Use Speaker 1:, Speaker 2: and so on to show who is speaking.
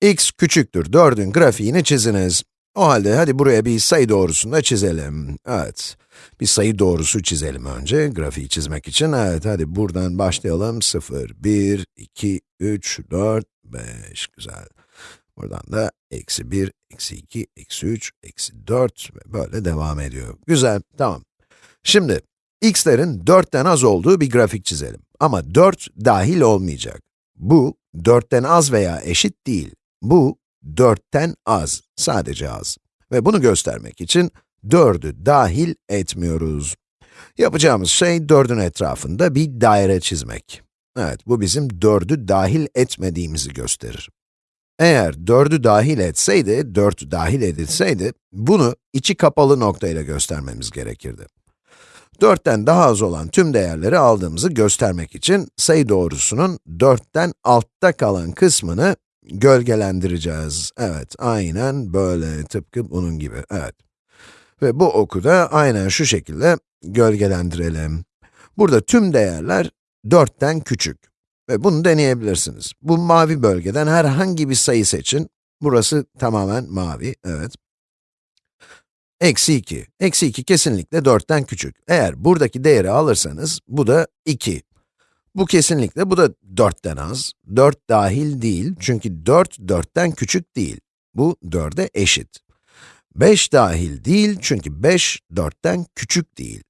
Speaker 1: x küçüktür 4'ün grafiğini çiziniz. O halde hadi buraya bir sayı doğrusunu da çizelim. Evet, bir sayı doğrusu çizelim önce grafiği çizmek için. Evet, hadi buradan başlayalım. 0, 1, 2, 3, 4, 5, güzel. Buradan da eksi 1, eksi 2, eksi 3, eksi 4 ve böyle devam ediyor. Güzel, tamam. Şimdi, x'lerin 4'ten az olduğu bir grafik çizelim. Ama 4 dahil olmayacak. Bu, 4'ten az veya eşit değil. Bu, 4'ten az, sadece az. Ve bunu göstermek için 4'ü dahil etmiyoruz. Yapacağımız şey 4'ün etrafında bir daire çizmek. Evet, bu bizim 4'ü dahil etmediğimizi gösterir. Eğer 4'ü dahil etseydi, 4 dahil edilseydi, bunu içi kapalı noktayla göstermemiz gerekirdi. 4'ten daha az olan tüm değerleri aldığımızı göstermek için sayı doğrusunun 4'ten altta kalan kısmını gölgelendireceğiz. Evet, aynen böyle, tıpkı bunun gibi, evet. Ve bu oku da aynen şu şekilde gölgelendirelim. Burada tüm değerler 4'ten küçük. Ve bunu deneyebilirsiniz. Bu mavi bölgeden herhangi bir sayı seçin. Burası tamamen mavi, evet. Eksi 2. Eksi 2 kesinlikle 4'ten küçük. Eğer buradaki değeri alırsanız, bu da 2. Bu kesinlikle, bu da 4'ten az. 4 dahil değil, çünkü 4, 4'ten küçük değil. Bu 4'e eşit. 5 dahil değil, çünkü 5, 4'ten küçük değil.